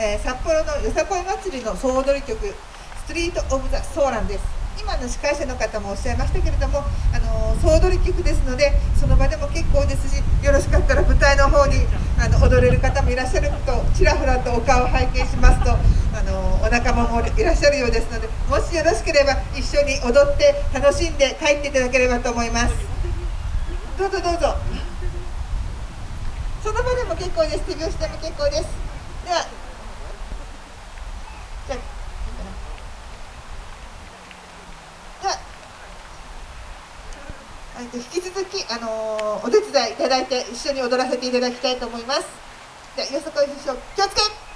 えー、札幌のよさこい祭りの総踊り曲「ストリート・オブ・ザ・ソーラン」です。今の司会者の方もおっしゃいましたけれども、あの総踊り曲ですのでその場でも結構ですしよろしかったら舞台の方にあの踊れる方もいらっしゃるとちらほらとお顔を拝見しますと、あのお仲間もいらっしゃるようですのでもしよろしければ一緒に踊って楽しんで帰っていただければと思います。どうぞどうぞ。その場でも結構です。手拍子でも結構ですではじゃあではえっ引き続き、あのーお手伝いいただいて一緒に踊らせていただきたいと思います。じゃあよそこい師匠気をつけ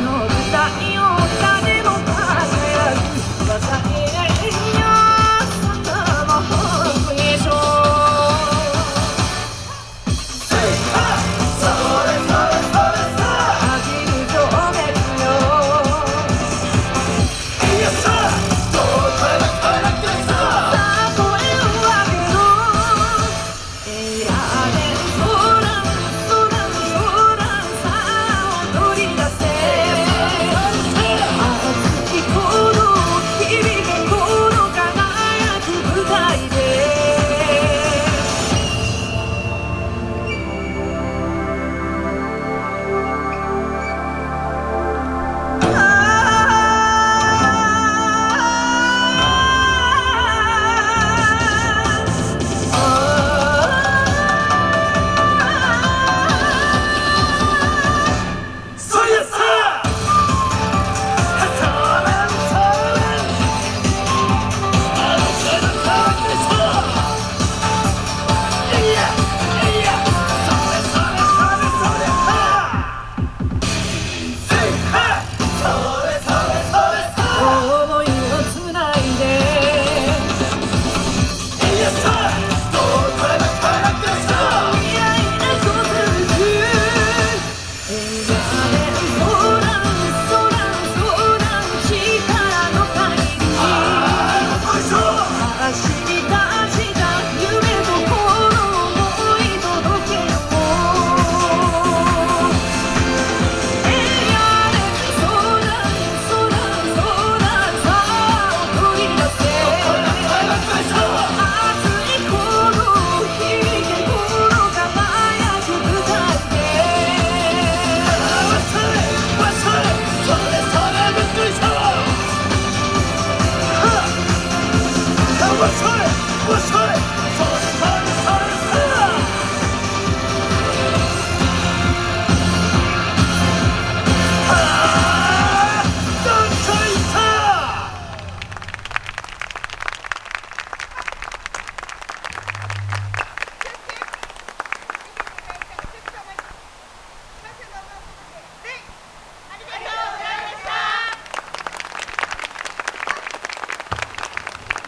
の舞台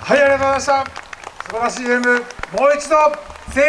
はいありがとうございました。素晴らしいゲーム。もう一度。